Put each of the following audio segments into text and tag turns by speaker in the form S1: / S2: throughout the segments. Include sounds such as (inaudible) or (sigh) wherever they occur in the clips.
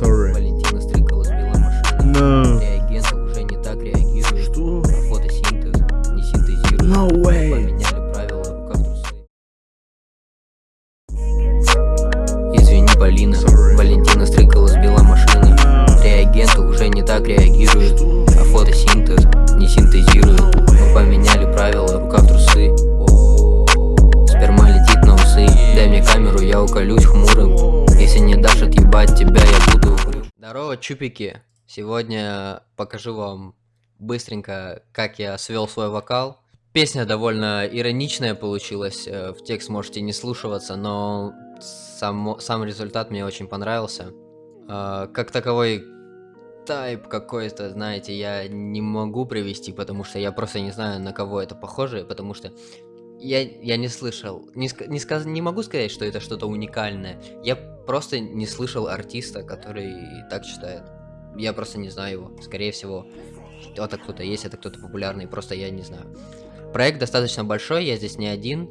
S1: Sorry.
S2: Валентина Стрыкала сбила машину.
S1: No.
S2: Реагенты уже не так реагируют.
S1: Что?
S2: А фотосинтез не синтезирует.
S1: No way.
S2: Поменяли правила рука в трусы. Извини, Полина.
S1: Sorry.
S2: Валентина Стрыкала сбила машину.
S1: No.
S2: Реагенты уже не так реагируют.
S1: Что?
S2: А фотосинтез не синтезирует. Мы поменяли правила рука в трусы. Сперма летит на усы. Дай мне камеру, я уколюсь хмурым. Здорово, чупики! Сегодня покажу вам быстренько, как я свел свой вокал. Песня довольно ироничная получилась, э, в текст можете не слушаться, но само- сам результат мне очень понравился. А, Как таковой тайп какой-то, знаете, я не могу привести, потому что я просто не знаю, на кого это похоже, потому что я, я не слышал, не, не, сказ- не могу сказать, что это что-то уникальное. Я просто не слышал артиста, который так читает. Я просто не знаю его. Скорее всего, это кто-то есть, это кто-то популярный, просто я не знаю. Проект достаточно большой, я здесь не один.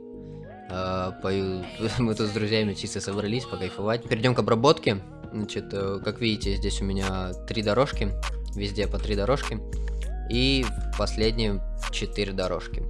S2: А, пою- (laughs) Мы тут с друзьями чисто собрались покайфовать. Перейдем к обработке. Значит, э, как видите, здесь у меня три дорожки. Везде по три дорожки. И в последнем четыре дорожки.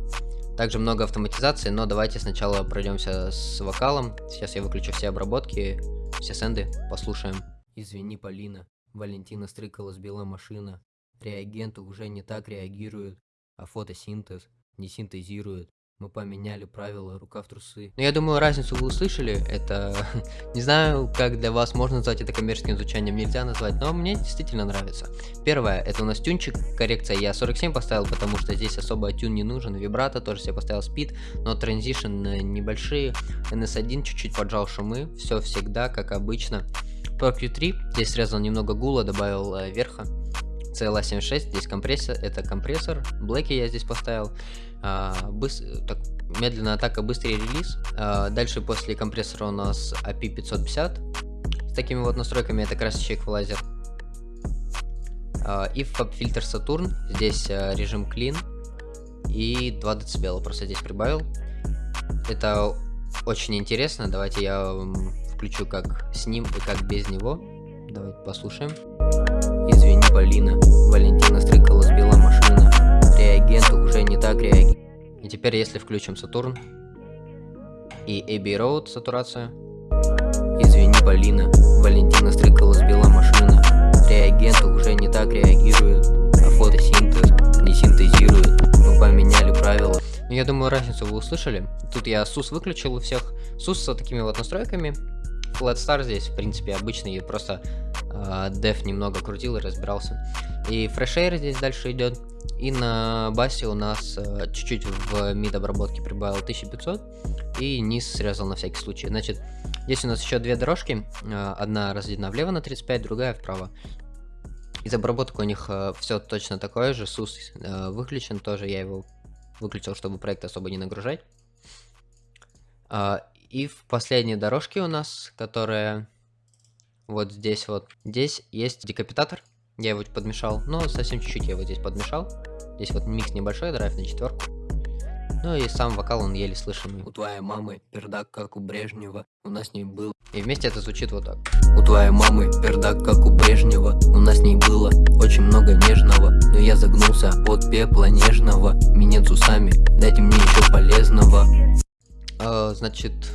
S2: Также много автоматизации, но давайте сначала пройдемся с вокалом. Сейчас я выключу все обработки, все сенды, послушаем. Извини, Полина. Валентина Стрыкала сбила машина. Реагенты уже не так реагируют, а фотосинтез не синтезирует. Мы поменяли правила рука в трусы. Но я думаю, разницу вы услышали. Это, (laughs) не знаю, как для вас можно назвать это коммерческим звучанием, нельзя назвать, но мне действительно нравится. Первое, это у нас тюнчик, коррекция я 47 поставил, потому что здесь особо тюн не нужен, вибрато тоже себе поставил спид, но транзишн э, небольшие, NS1 чуть-чуть поджал шумы, все всегда, как обычно. Pro Q3, здесь срезал немного гула, добавил э, верха. CLA76, здесь компрессор, это компрессор. Блэки я здесь поставил. А, быс- так, медленная атака, быстрый релиз. А, дальше после компрессора у нас AP550. С такими вот настройками это красящий эквалайзер. А, и фильтр Сатурн. Здесь а, режим Clean. И 2 дБ просто здесь прибавил. Это очень интересно. Давайте я включу как с ним и как без него. Давайте послушаем. Извини, Полина. Валентина Стрыкала сбила машина. Реагенты уже не так реагируют. И теперь, если включим Сатурн и AB Road сатурация. Извини, Полина. Валентина Стрыкала сбила машина. Реагенты уже не так реагируют, а фотосинтез не синтезирует. Мы поменяли правила. Ну, я думаю, разницу вы услышали. Тут я SUS выключил у всех. SUS с такими вот настройками. Flat Star здесь, в принципе, обычный, я просто э, деф немного крутил и разбирался. И Fresh Air здесь дальше идет. И на басе у нас э, чуть-чуть в мид обработке прибавил 1500. И низ срезал на всякий случай. Значит, здесь у нас еще две дорожки. э, одна разделена влево на 35, другая вправо. Из обработок у них все точно такое же. SUS э, выключен тоже, я его выключил, чтобы проект особо не нагружать. А, и в последней дорожке у нас, которая вот здесь вот, здесь есть декапитатор. Я его подмешал, но совсем чуть-чуть я его здесь подмешал. Здесь вот микс небольшой, драйв на четверку. Ну и сам вокал, он еле слышимый. У твоей мамы пердак, как у Брежнева, у нас не был. И вместе это звучит вот так. У твоей мамы пердак, как у Брежнева, у нас не было очень много нежного. Но я загнулся от пепла нежного, минет усами, дайте мне еще полезного. А, значит,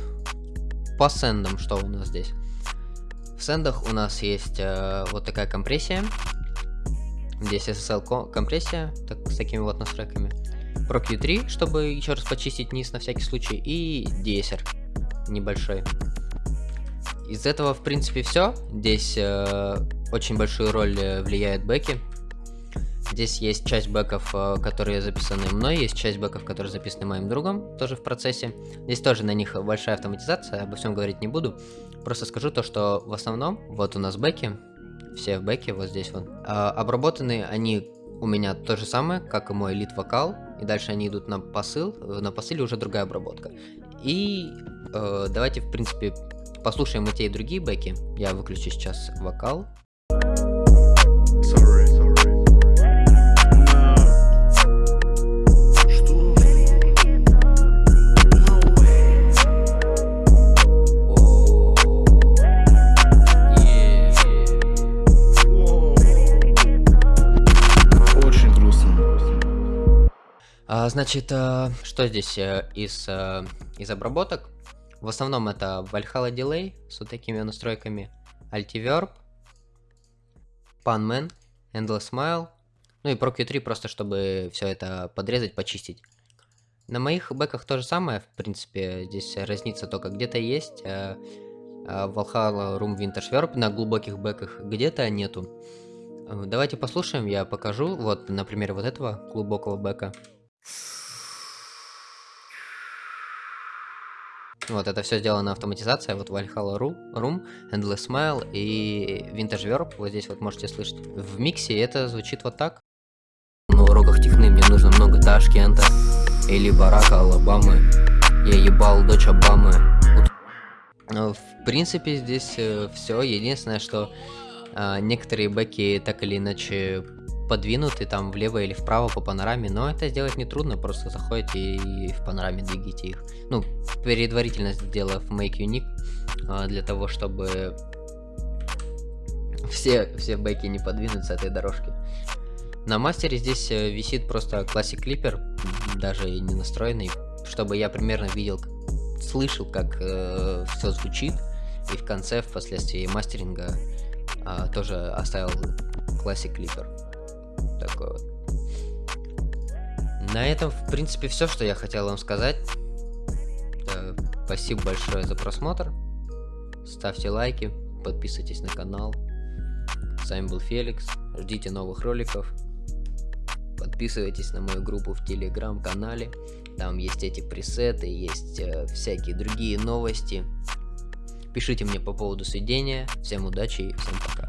S2: по сендам что у нас здесь? В сендах у нас есть э, вот такая компрессия. Здесь SSL ко- компрессия так, с такими вот настройками. Pro Q3, чтобы еще раз почистить низ на всякий случай. И DSR небольшой. Из этого, в принципе, все. Здесь э, очень большую роль э, влияет бэки. Здесь есть часть бэков, э, которые записаны мной, есть часть бэков, которые записаны моим другом, тоже в процессе. Здесь тоже на них большая автоматизация, обо всем говорить не буду. Просто скажу то, что в основном, вот у нас бэки, все в бэке, вот здесь вот. А, обработаны они у меня то же самое, как и мой лид вокал. И дальше они идут на посыл, на посыле уже другая обработка. И э, давайте, в принципе, послушаем и те, и другие бэки. Я выключу сейчас вокал. А, значит, а, что здесь а, из, а, из обработок? В основном это Valhalla Delay с вот такими настройками, Altiverb, Panman, Endless Smile, ну и ProQ3 просто, чтобы все это подрезать, почистить. На моих бэках то же самое, в принципе, здесь разница только где-то есть э, э, Valhalla Room Vintage Verb на глубоких бэках, где-то нету. Давайте послушаем, я покажу, вот, например, вот этого глубокого бэка. Вот, это все сделано автоматизация, вот Valhalla Room, Endless Smile и Vintage Verb, вот здесь вот можете слышать. В миксе это звучит вот так. На уроках техны мне нужно много Ташкента или Барака Алабамы. Я ебал дочь Обамы. Ну, в принципе, здесь э, все. Единственное, что э, некоторые бэки так или иначе подвинуты там влево или вправо по панораме, но это сделать не трудно, просто заходите и в панораме двигаете их. Ну, предварительно сделав make unique, э, для того, чтобы все, все бэки не подвинуть этой дорожки. На мастере здесь э, висит просто Classic Clipper, даже не настроенный, чтобы я примерно видел, слышал, как э, все звучит, и в конце, впоследствии мастеринга, э, тоже оставил Classic Clipper. Такой вот. На этом, в принципе, все, что я хотел вам сказать. Да, спасибо большое за просмотр. Ставьте лайки, подписывайтесь на канал. С вами был Феликс. Ждите новых роликов. Подписывайтесь на мою группу в телеграм-канале. Там есть эти пресеты, есть э, всякие другие новости. Пишите мне по поводу сведения. Всем удачи и всем пока.